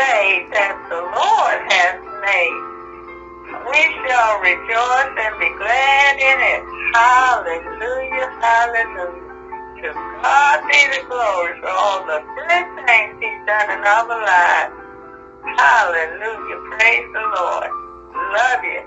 day that the Lord has made. We shall rejoice and be glad in it. Hallelujah, hallelujah. To God be the glory for all the good things he's done in our lives. Hallelujah, praise the Lord. Love you.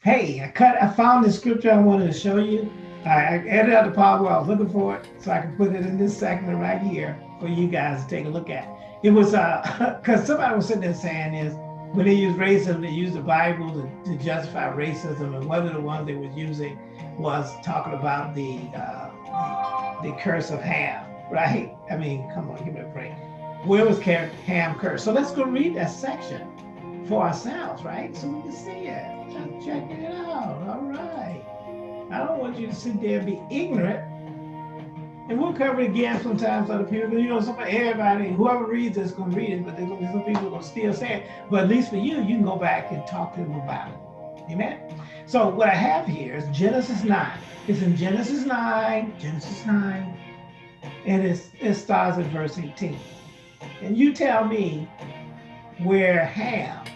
Hey, I cut. I found the scripture I wanted to show you. I, edited out the part where I was looking for it, so I can put it in this segment right here for you guys to take a look at. It was uh, because somebody was sitting there saying is when they use racism, they use the Bible to, to justify racism, and one of the ones they was using was talking about the uh, the, the curse of Ham, right? I mean, come on, give me a break. Where was Ham cursed? So let's go read that section for ourselves, right? So we can see it. Just checking it out. All right. I don't want you to sit there and be ignorant. And we'll cover it again sometimes other people. You know, somebody, everybody, whoever reads this to read it, but there's to be some people going to still say it. But at least for you, you can go back and talk to them about it. Amen. So what I have here is Genesis 9. It's in Genesis 9, Genesis 9, and it starts at verse 18. And you tell me where Ham,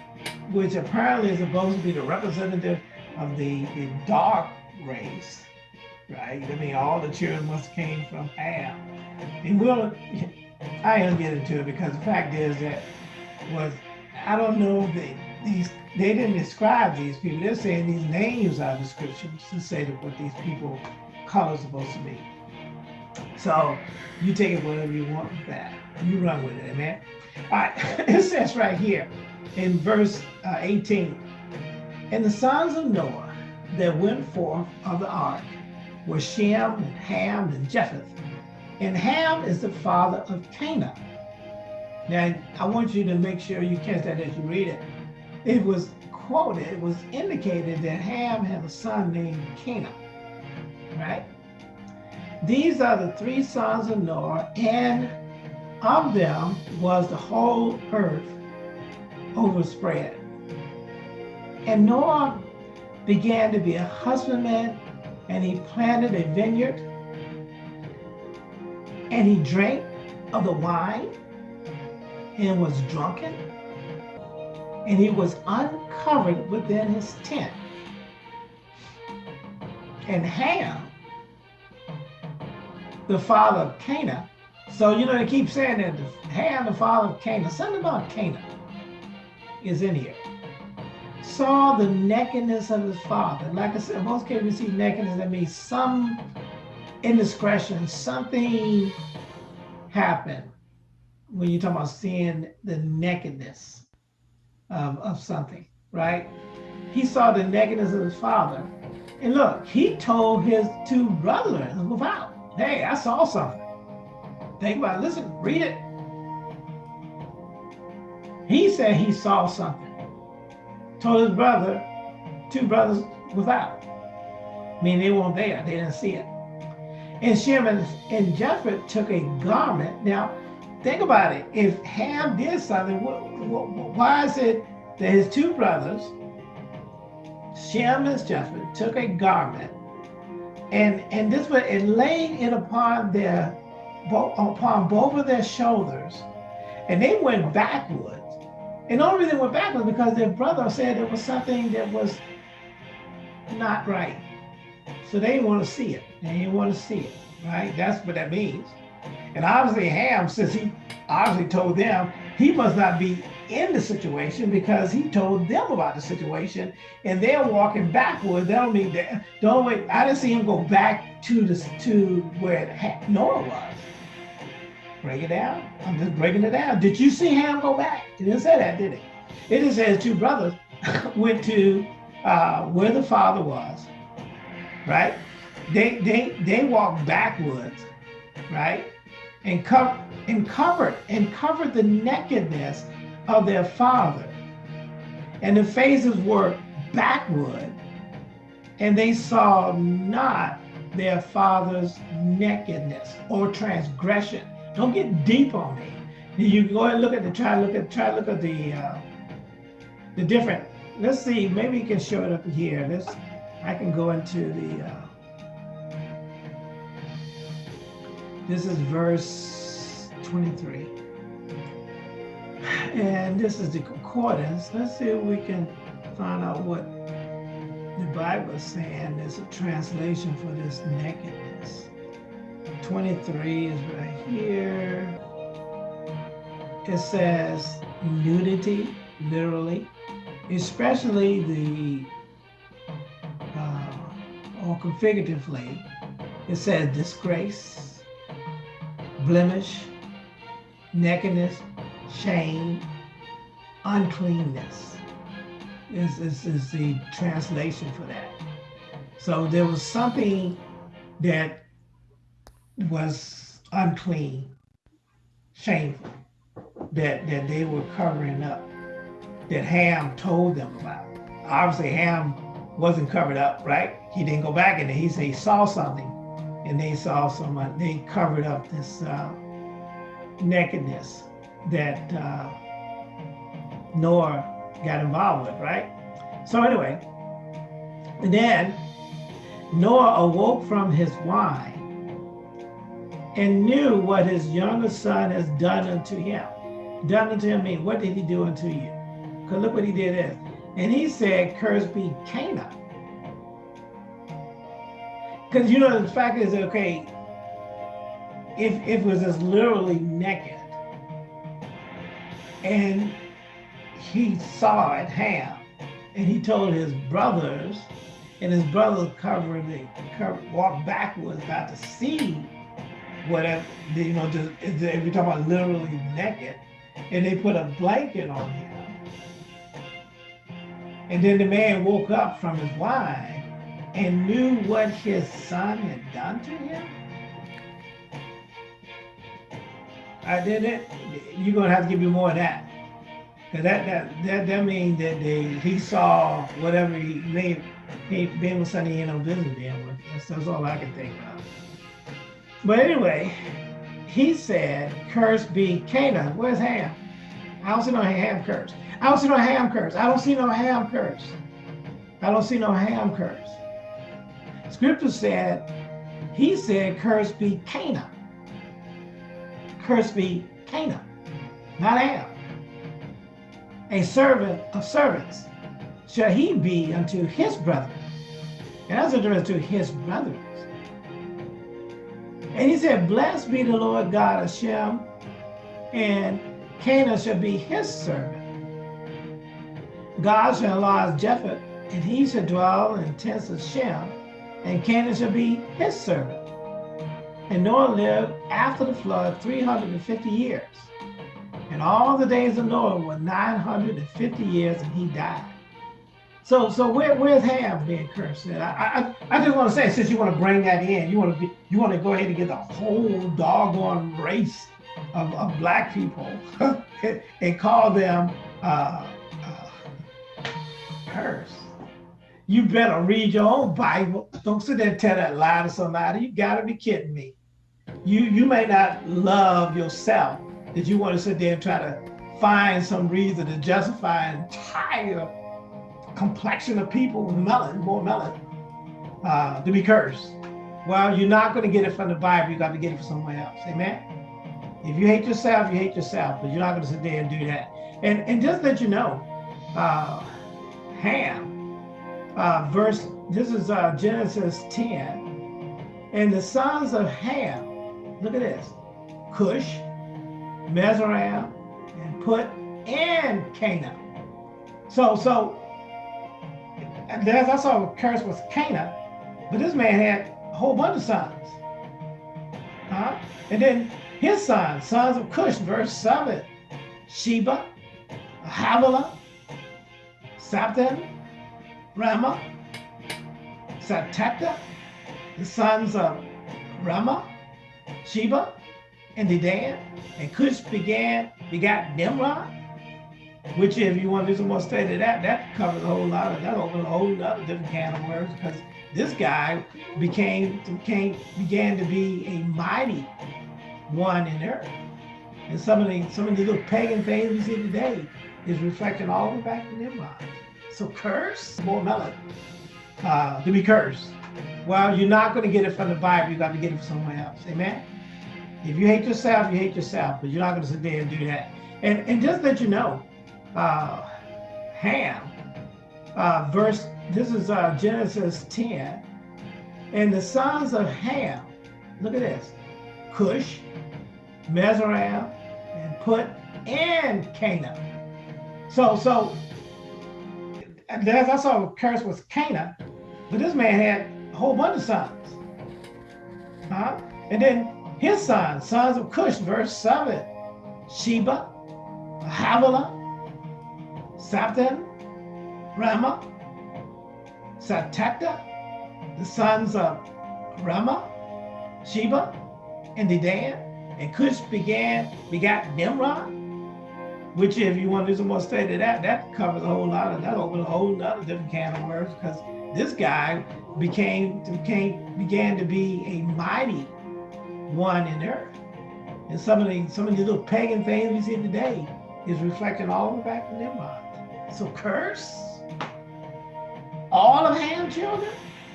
which apparently is supposed to be the representative of the, the dark race, right? I mean, all the children must have came from Ham. And we'll, I am get into it because the fact is that was, I don't know that these, they didn't describe these people. They're saying these names are descriptions to say that what these people colors supposed to be. So you take it whatever you want with that. You run with it, amen. All right, it says right here in verse uh, 18, and the sons of Noah that went forth of the ark were Shem and Ham and Japheth. And Ham is the father of Canaan. Now, I want you to make sure you catch that as you read it. It was quoted, it was indicated that Ham had a son named Canaan, right? These are the three sons of Noah, and of them was the whole earth overspread. And Noah began to be a husbandman, and he planted a vineyard, and he drank of the wine, and was drunken, and he was uncovered within his tent. And Ham, the father of Cana, so, you know, they keep saying that Ham, the father of Canaan, something about Cana is in here. Saw the nakedness of his father. Like I said, most kids we see nakedness, that means some indiscretion, something happened when you're talking about seeing the nakedness of, of something, right? He saw the nakedness of his father. And look, he told his two brothers about, hey, I saw something. Think about it. Listen, read it. He said he saw something. Told his brother, two brothers without. I mean, they weren't there. They didn't see it. And Shem and, and Japheth took a garment. Now, think about it. If Ham did something, what, what, why is it that his two brothers, Shem and Japheth, took a garment and and this way and laying it upon their upon both of their shoulders, and they went backwards. And the only reason they went backwards because their brother said there was something that was not right. So they didn't want to see it. They didn't want to see it, right? That's what that means. And obviously Ham, since he obviously told them, he must not be in the situation because he told them about the situation and they're walking backwards. That don't mean that, don't wait. I didn't see him go back to the, to where Noah was. Break it down. I'm just breaking it down. Did you see Ham go back? It didn't say that, did it? It just says two brothers went to uh, where the father was, right? They they they walked backwards, right? And cover and covered and covered the nakedness of their father. And the faces were backward, and they saw not their father's nakedness or transgression. Don't get deep on me. You go and look at the try look at try look at the uh, the different. Let's see. Maybe you can show it up here. Let's. I can go into the. Uh, this is verse 23. And this is the concordance. Let's see if we can find out what the Bible is saying. There's a translation for this nakedness. 23 is right here. It says nudity, literally, especially the, uh, or configuratively, it says disgrace, blemish, nakedness, shame, uncleanness is, is, is the translation for that. So there was something that was unclean, shameful, that, that they were covering up, that Ham told them about. Obviously, Ham wasn't covered up, right? He didn't go back and he said he saw something and they saw someone, they covered up this uh, nakedness that uh, Noah got involved with, right? So anyway, and then Noah awoke from his wine and knew what his younger son has done unto him. Done unto him mean, what did he do unto you? Because look what he did is. And he said, cursed be Canaan. Because you know, the fact is, okay, if, if it was just literally naked, and he saw it Ham, and he told his brothers, and his brothers covered the cover, walked backwards, about to see whatever you know. Just if you're about literally naked, and they put a blanket on him, and then the man woke up from his wine and knew what his son had done to him. I did it. You're gonna have to give me more of that. Cause that that that that means that they he saw whatever he may he been with Sonny in on business being. That's, that's all I can think of. But anyway, he said, "Curse be Canaan." Where's Ham? I don't see no Ham curse. I don't see no Ham curse. I don't see no Ham curse. I don't see no Ham curse. Scripture said, he said, "Curse be Canaan." Curse be Canaan, not Ham. A servant of servants shall he be unto his brethren. And that's a to his brethren. And he said, Blessed be the Lord God of Shem, and Canaan shall be his servant. God shall enlarge Japheth, and he shall dwell in tents of Shem, and Canaan shall be his servant. And Noah lived after the flood 350 years. And all the days of Noah were 950 years, and he died. So, so where, where's Ham being cursed? I, I, I just want to say, since you want to bring that in, you want to be, you want to go ahead and get the whole doggone race of, of black people and call them uh, uh, cursed. You better read your own Bible. Don't sit there and tell that lie to somebody. You gotta be kidding me. You you may not love yourself that you want to sit there and try to find some reason to justify entire complexion of people with melon, more melon, uh, to be cursed. Well, you're not going to get it from the Bible. You got to get it from somewhere else. Amen. If you hate yourself, you hate yourself, but you're not going to sit there and do that. And and just let you know, uh, Ham, uh, verse. This is uh, Genesis 10, and the sons of Ham. Look at this: Cush, Mizraim, and Put, and Canaan. So so. And also a curse was Canaan, but this man had a whole bunch of sons. Huh? And then his sons, sons of Cush, verse 7, Sheba, Havilah, Saptan, Raamah, Saptata, the sons of Raamah, Sheba, and Dedan, and Cush began, begot Nimrod, which if you want to do some more study that, that covers a whole lot of, that opens a whole other different can of worms, because this guy became, became, began to be a mighty one in earth. And some of the some of the little pagan things we see today is reflecting all the way back to Nimrod. So curse, more melon, uh, to be cursed. Well, you're not going to get it from the Bible. You got to get it from somewhere else. Amen. If you hate yourself, you hate yourself, but you're not going to sit there and do that. And, and just let you know, uh, Ham, uh, verse, this is uh, Genesis 10, and the sons of Ham, look at this, Cush, Mizraim, and Put, and Cana. So, so, as I saw, curse was Cana, but this man had a whole bunch of sons. Huh? And then his sons, sons of Cush, verse 7, Sheba, Havilah, Satan, Raamah, Satakta, the sons of Raamah, Sheba, and Dedan, and Cush began begat Nimrod, which if you want to do some more study of that, that covers a whole lot of that opens a whole lot of different can of worms because this guy became became began to be a mighty one in earth. And some of the some of the little pagan things we see today is reflecting all the way back to Nimrod. So curse all of Ham's children?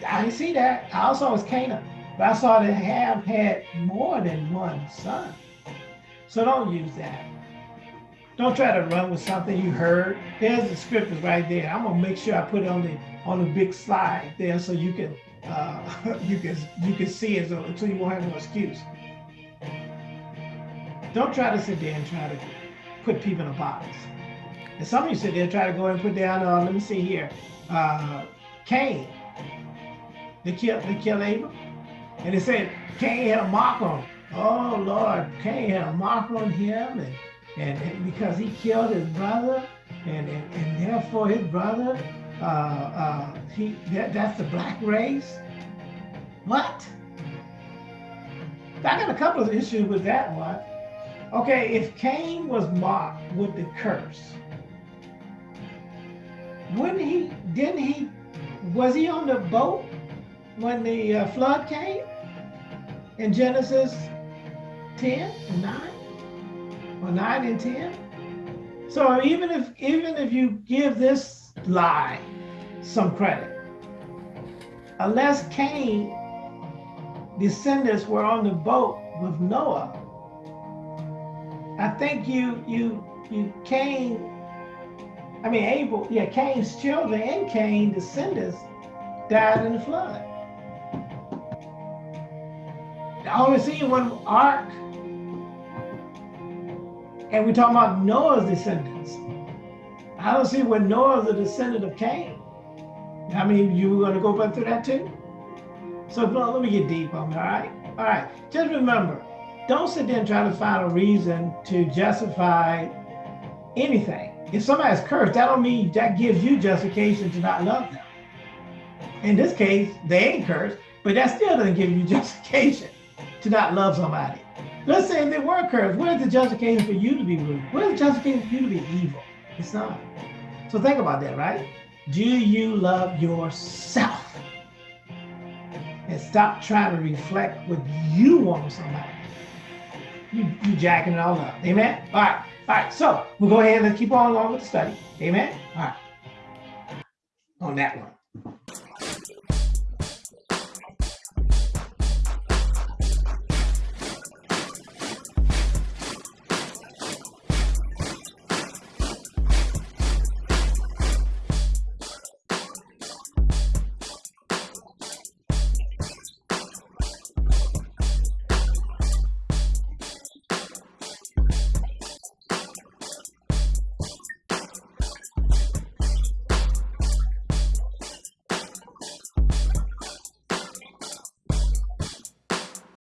I didn't see that. I also was Canaan, but I saw that Ham had more than one son. So don't use that. Don't try to run with something you heard. There's the scriptures right there. I'm gonna make sure I put it on the on the big slide there so you can uh, you can you can see it so, so you won't have no excuse. Don't try to sit there and try to put people in a box. And some of you sit there try to go and put down, uh, let me see here, uh, Cain. They killed, they killed Abel. And they said Cain had a mark on him. Oh Lord, Cain had a mark on him and, and, and because he killed his brother and, and, and therefore his brother, uh, uh, he that, that's the black race. What? I got a couple of issues with that one. Okay, if Cain was marked with the curse, wouldn't he, didn't he, was he on the boat when the uh, flood came in Genesis 10 and 9 or 9 and 10? So even if even if you give this lie some credit, unless Cain descendants were on the boat with Noah, I think you you you Cain, I mean Abel, yeah, Cain's children and Cain descendants died in the flood. I only see one ark, and we're talking about Noah's descendants. I don't see where Noah's a descendant of Cain. I mean, you were going to go back through that too? So let me get deep on it, all right? All right, just remember, don't sit there and try to find a reason to justify anything. If somebody's cursed, that don't mean that gives you justification to not love them. In this case, they ain't cursed, but that still doesn't give you justification to not love somebody. Let's say they were cursed, Where's the justification for you to be rude? Where's the justification for you to be evil? It's not. So think about that, right? Do you love yourself? And stop trying to reflect what you want from somebody you, you jacking it all up. Amen? All right. All right. So we'll go ahead and keep on along with the study. Amen? All right. On that one.